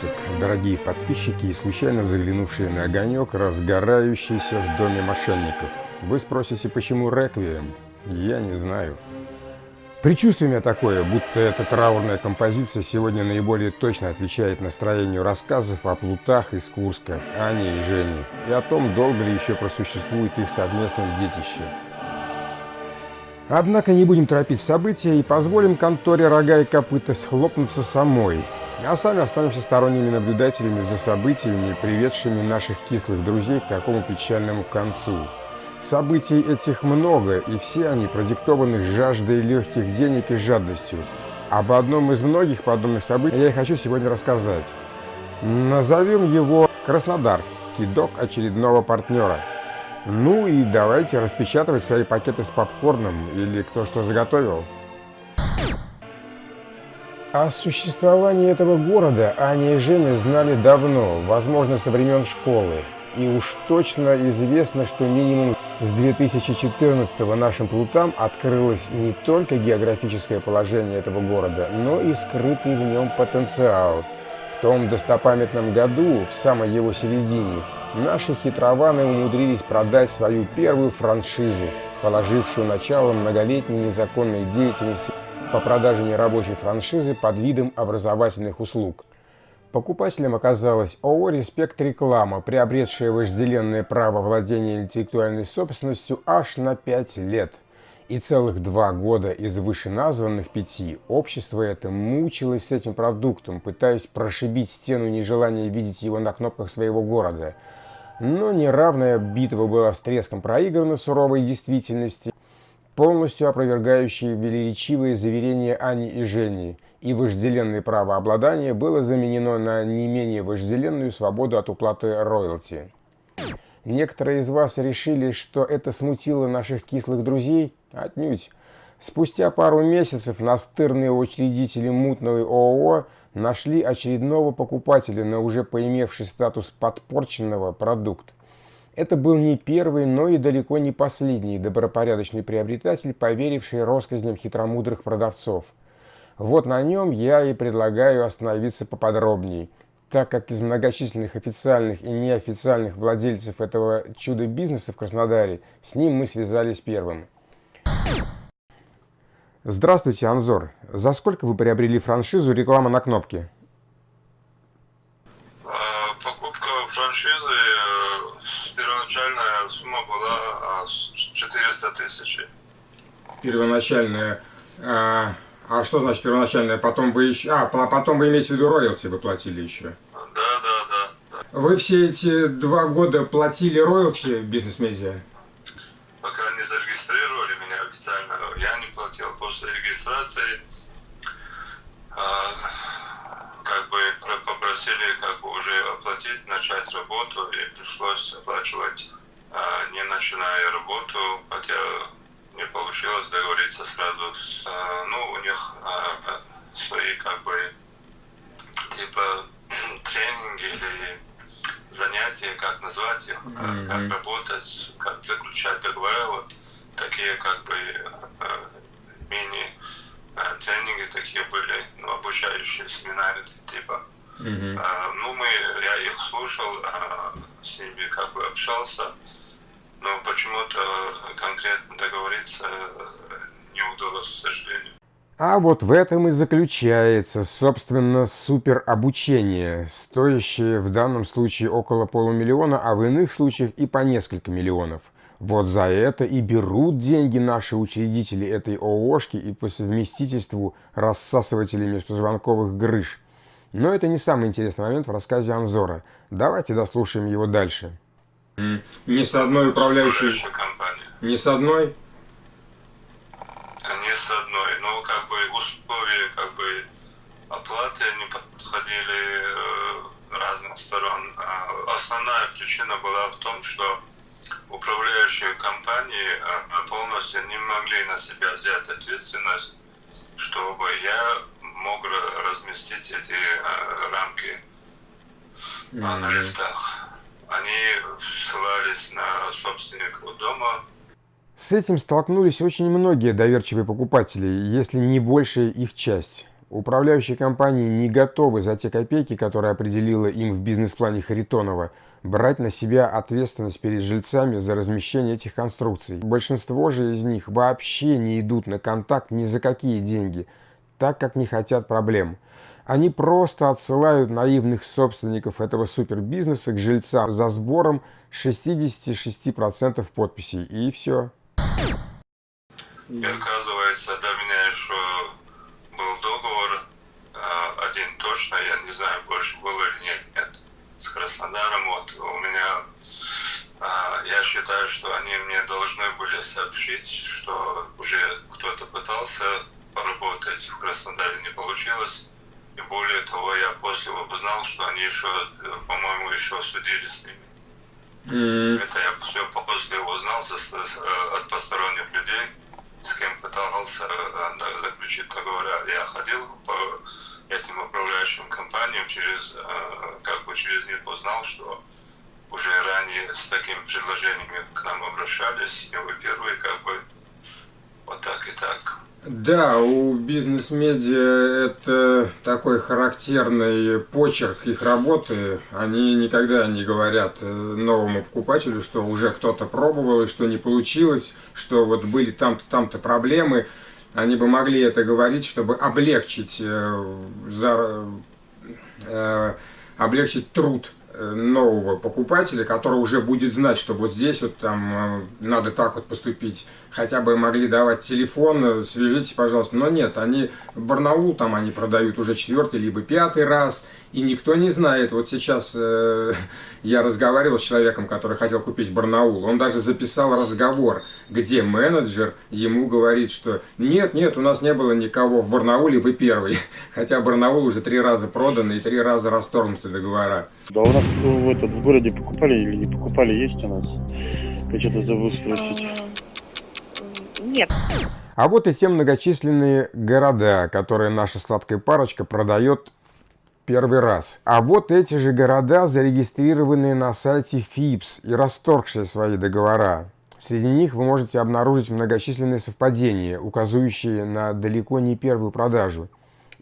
суток, дорогие подписчики и случайно заглянувшие на огонек, разгорающийся в доме мошенников. Вы спросите, почему реквием? Я не знаю. Предчувствие у меня такое, будто эта траурная композиция сегодня наиболее точно отвечает настроению рассказов о плутах из Курска, Ане и Жене, и о том, долго ли еще просуществует их совместное детище. Однако не будем торопить события и позволим конторе рога и копыта схлопнуться самой, а сами останемся сторонними наблюдателями за событиями, приведшими наших кислых друзей к такому печальному концу. Событий этих много, и все они продиктованы жаждой легких денег и жадностью. Об одном из многих подобных событий я и хочу сегодня рассказать. Назовем его Краснодар, кидок очередного партнера. Ну и давайте распечатывать свои пакеты с попкорном или кто что заготовил. О существовании этого города Аня и Женя знали давно, возможно, со времен школы. И уж точно известно, что минимум с 2014 нашим плутам открылось не только географическое положение этого города, но и скрытый в нем потенциал. В том достопамятном году, в самой его середине, наши хитрованы умудрились продать свою первую франшизу, положившую начало многолетней незаконной деятельности по продаже нерабочей франшизы под видом образовательных услуг. Покупателем оказалась ООО «Респект Реклама», приобретшая вожделенное право владения интеллектуальной собственностью аж на 5 лет. И целых два года из вышеназванных пяти общество это мучилось с этим продуктом, пытаясь прошибить стену нежелания видеть его на кнопках своего города. Но неравная битва была с треском проиграна суровой действительности, полностью опровергающие велеречивые заверения Ани и Жени, и вожделенное право обладания было заменено на не менее вожделенную свободу от уплаты роялти. Некоторые из вас решили, что это смутило наших кислых друзей? Отнюдь. Спустя пару месяцев настырные учредители мутного ООО нашли очередного покупателя на уже поимевший статус подпорченного продукт. Это был не первый, но и далеко не последний добропорядочный приобретатель, поверивший россказням хитромудрых продавцов. Вот на нем я и предлагаю остановиться поподробнее, так как из многочисленных официальных и неофициальных владельцев этого чудо-бизнеса в Краснодаре с ним мы связались первым. Здравствуйте, Анзор. За сколько вы приобрели франшизу «Реклама на кнопке»? А, покупка франшизы первоначальная сумма была 400 тысяч. Первоначальная. А, а что значит первоначальная? Потом вы еще. А, потом вы имеете в виду роялти вы платили еще? Да, да, да. да. Вы все эти два года платили роялти бизнес-медиа? Пока не зарегистрировали меня официально, я не платил. После регистрации а, как бы попросили как бы уже оплатить, начать работу, и пришлось оплачивать, не начиная работу, хотя не получилось договориться сразу. С, а, ну, у них а, свои как бы типа тренинги или занятия, как назвать их, mm-hmm. как работать, как заключать договора, вот такие как бы мини тренинги такие были, ну, обучающие семинары типа. Mm-hmm. А, ну, мы, я их слушал, а, с ними как бы общался, но почему-то конкретно договориться не удалось, к сожалению. А вот в этом и заключается, собственно, супер обучение, стоящее в данном случае около полумиллиона, а в иных случаях и по несколько миллионов – вот за это и берут деньги наши учредители этой ООшки и по совместительству рассасыватели межпозвонковых грыж. Но это не самый интересный момент в рассказе Анзора. Давайте дослушаем его дальше. Не с одной управляющей компанией. Не с одной? Не с одной. Но как бы условия как бы оплаты не подходили э, разных сторон. А основная причина была в том, что управляющие компании а, полностью не могли на себя взять ответственность, чтобы я мог разместить эти. На лифтах. Они ссылались на собственников дома. С этим столкнулись очень многие доверчивые покупатели, если не большая их часть. Управляющие компании не готовы за те копейки, которые определила им в бизнес-плане Харитонова, брать на себя ответственность перед жильцами за размещение этих конструкций. Большинство же из них вообще не идут на контакт ни за какие деньги, так как не хотят проблем. Они просто отсылают наивных собственников этого супербизнеса к жильцам за сбором 66% подписей. И все. И оказывается, до меня еще был договор, а, один точно, я не знаю, больше был или нет, с Краснодаром. Вот у меня, а, я считаю, что они мне должны были сообщить, что уже кто-то пытался поработать в Краснодаре, не получилось и более того, я после узнал, что они еще, по-моему, еще судили с ними. Mm. Это я все после узнал э, от посторонних людей, с кем пытался э, заключить договор. Я ходил по этим управляющим компаниям, через, э, как бы через них узнал, что уже ранее с такими предложениями к нам обращались, и вы первые, как бы, вот так и так. Да, у бизнес-медиа это такой характерный почерк их работы. Они никогда не говорят э, новому покупателю, что уже кто-то пробовал и что не получилось, что вот были там-то, там-то проблемы. Они бы могли это говорить, чтобы облегчить, э, за, э, облегчить труд нового покупателя, который уже будет знать, что вот здесь вот там э, надо так вот поступить. Хотя бы могли давать телефон, э, свяжитесь, пожалуйста. Но нет, они Барнаул там они продают уже четвертый либо пятый раз, и никто не знает. Вот сейчас э, я разговаривал с человеком, который хотел купить Барнаул. Он даже записал разговор, где менеджер ему говорит, что нет, нет, у нас не было никого в Барнауле, вы первый. Хотя Барнаул уже три раза продан и три раза расторгнуты договора. Да у нас в, этот, в городе покупали или не покупали, есть у нас? Я что-то забыл спросить. Нет. А вот и те многочисленные города, которые наша сладкая парочка продает первый раз. А вот эти же города, зарегистрированные на сайте ФИПС и расторгшие свои договора. Среди них вы можете обнаружить многочисленные совпадения, указывающие на далеко не первую продажу.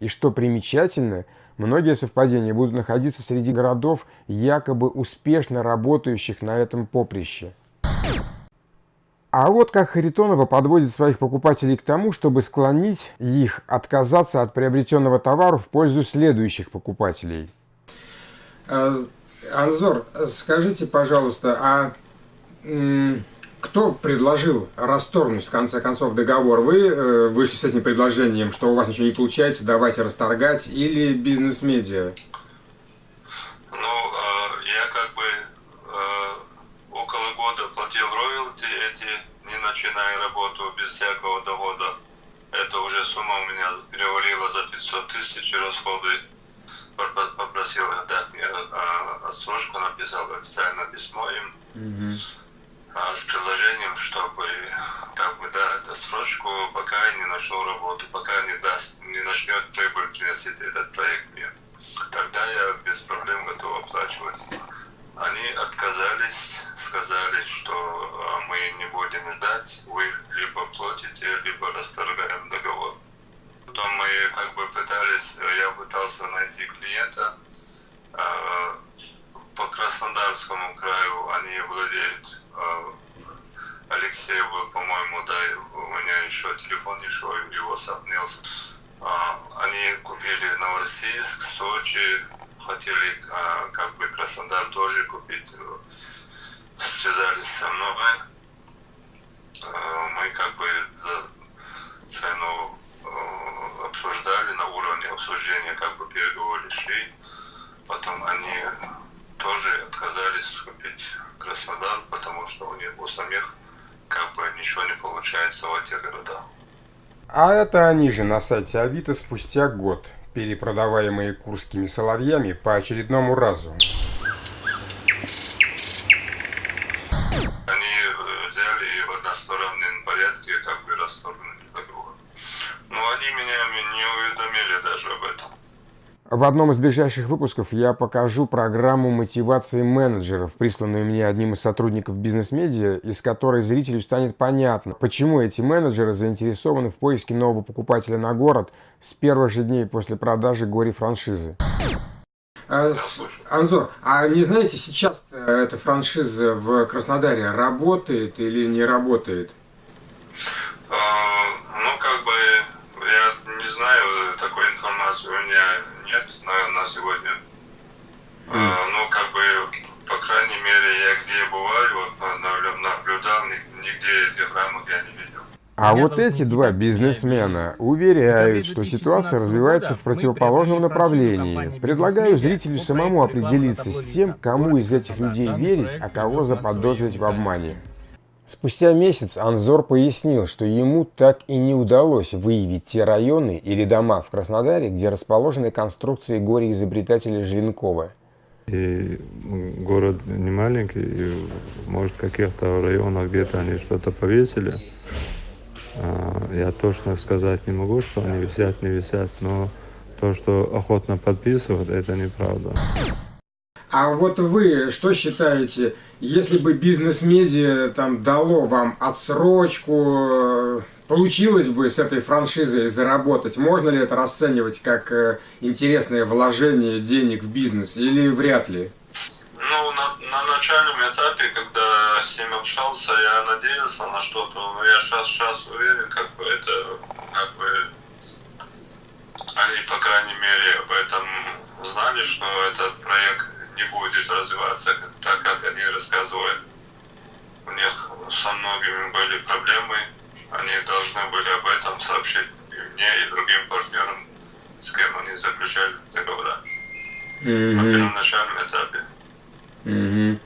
И что примечательно, многие совпадения будут находиться среди городов, якобы успешно работающих на этом поприще. А вот как Харитонова подводит своих покупателей к тому, чтобы склонить их отказаться от приобретенного товара в пользу следующих покупателей. А, Анзор, скажите, пожалуйста, а кто предложил расторгнуть в конце концов договор? Вы э, вышли с этим предложением, что у вас ничего не получается, давайте расторгать, или бизнес-медиа? начиная работу без всякого дохода. Это уже сумма у меня перевалила за 500 тысяч расходы. Попросил дать мне а, отсрочку, написал официальное письмо им mm-hmm. а, с предложением, чтобы как бы дать отсрочку, пока я не нашел работу, пока не даст, не начнет прибыль приносить этот проект мне. Тогда я без проблем готов оплачивать. Они отказались, сказали, что а, мы не будем ждать, пытался найти клиента а, по Краснодарскому краю, они владеют, а, Алексей был, по-моему, да, у меня еще телефон еще его сопнился. Они купили Новороссийск, Сочи, хотели как бы Краснодар тоже купить, э, связались со мной. Мы как бы за цену обсуждали на уровне обсуждения, как бы переговоры шли. Потом они тоже отказались купить Краснодар, потому что у них у самих как бы ничего не получается в этих городах. А это они же на сайте Авито спустя год перепродаваемые курскими соловьями по очередному разу. Они меня не уведомили даже об этом. В одном из ближайших выпусков я покажу программу мотивации менеджеров, присланную мне одним из сотрудников бизнес-медиа, из которой зрителю станет понятно, почему эти менеджеры заинтересованы в поиске нового покупателя на город с первых же дней после продажи горе-франшизы. А, Анзор, а не знаете, сейчас эта франшиза в Краснодаре работает или не работает? А, ну, как бы, я не знаю, такой информации у меня нет на, сегодня. Mm. А, ну, как бы, по крайней мере, я где бываю, вот, наблюдал, нигде этих рамок я не видел. А вот эти два бизнесмена уверяют, что ситуация развивается в противоположном направлении. Предлагаю зрителю самому определиться с тем, кому из этих людей верить, а кого заподозрить в обмане. Спустя месяц Анзор пояснил, что ему так и не удалось выявить те районы или дома в Краснодаре, где расположены конструкции горе-изобретателя Желенкова. И город не маленький, и, может, в каких-то районах где-то они что-то повесили. А, я точно сказать не могу, что они висят, не висят, но то, что охотно подписывают, это неправда. А вот вы что считаете, если бы бизнес-медиа там дало вам отсрочку, получилось бы с этой франшизой заработать, можно ли это расценивать как э, интересное вложение денег в бизнес или вряд ли? Ну, на, на начальном этапе, когда с ним общался, я надеялся на что-то, но я сейчас, сейчас уверен, как бы это, как бы, они, по крайней мере, об этом знали, что этот проект не будет развиваться так, как они рассказывают. У них со многими были проблемы, они должны были об этом сообщить и мне, и другим партнерам, с кем они заключали договора mm-hmm. на первоначальном этапе. Mm-hmm.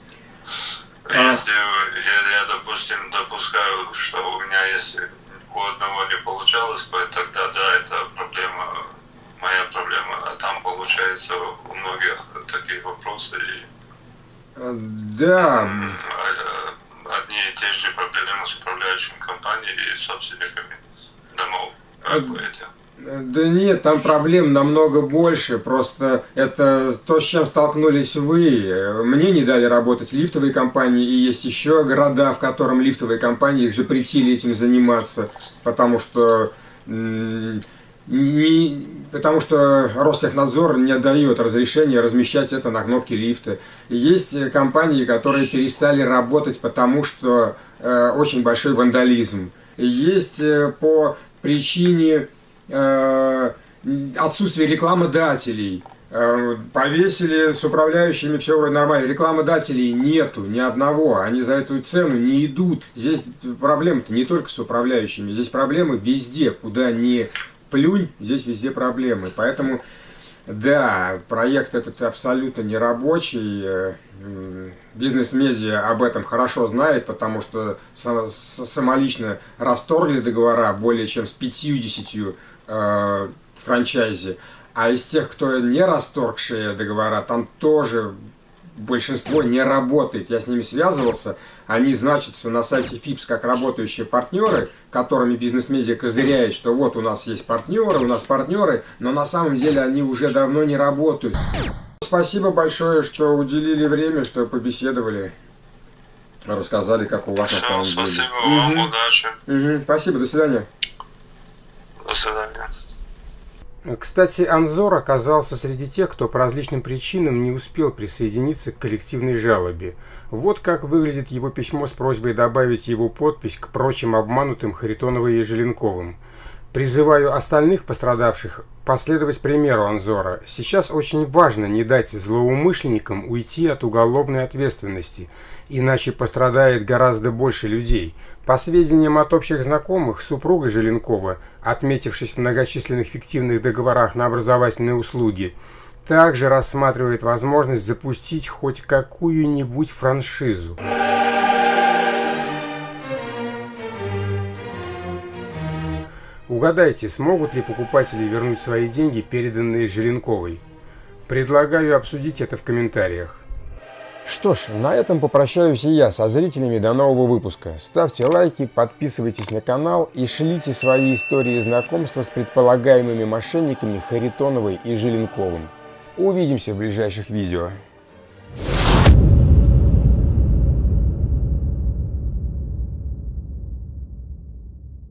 Если я, я, допустим, допускаю, что у меня, если у одного не получалось, тогда да, это проблема моя проблема, а там получается у многих такие вопросы. И, а, да. А, одни и те же проблемы с управляющими компаниями и собственниками домов. Как бы эти. Да нет, там проблем намного больше. Просто это то, с чем столкнулись вы. Мне не дали работать лифтовые компании, и есть еще города, в котором лифтовые компании запретили этим заниматься, потому что не, потому что Ростехнадзор не дает разрешения размещать это на кнопке лифта. Есть компании, которые перестали работать, потому что э, очень большой вандализм. Есть э, по причине э, отсутствия рекламодателей. Э, повесили с управляющими все нормально. Рекламодателей нету, ни одного. Они за эту цену не идут. Здесь проблемы-то не только с управляющими. Здесь проблемы везде, куда не плюнь, здесь везде проблемы. Поэтому, да, проект этот абсолютно не рабочий. Э, бизнес-медиа об этом хорошо знает, потому что самолично расторгли договора более чем с 50 э, франчайзи. А из тех, кто не расторгшие договора, там тоже большинство не работает. Я с ними связывался, они значатся на сайте ФИПС как работающие партнеры, которыми бизнес-медиа козыряет, что вот у нас есть партнеры, у нас партнеры, но на самом деле они уже давно не работают. Спасибо большое, что уделили время, что побеседовали, рассказали, как у вас Все, на самом спасибо деле. Спасибо вам, угу. удачи. Угу. Спасибо, до свидания. До свидания. Кстати, Анзор оказался среди тех, кто по различным причинам не успел присоединиться к коллективной жалобе. Вот как выглядит его письмо с просьбой добавить его подпись к прочим обманутым Харитоновой и Желенковым. Призываю остальных пострадавших последовать примеру Анзора. Сейчас очень важно не дать злоумышленникам уйти от уголовной ответственности, иначе пострадает гораздо больше людей. По сведениям от общих знакомых, супруга Желенкова, отметившись в многочисленных фиктивных договорах на образовательные услуги, также рассматривает возможность запустить хоть какую-нибудь франшизу. Угадайте, смогут ли покупатели вернуть свои деньги, переданные Желенковой? Предлагаю обсудить это в комментариях. Что ж, на этом попрощаюсь и я со зрителями до нового выпуска. Ставьте лайки, подписывайтесь на канал и шлите свои истории знакомства с предполагаемыми мошенниками Харитоновой и Желенковым. Увидимся в ближайших видео.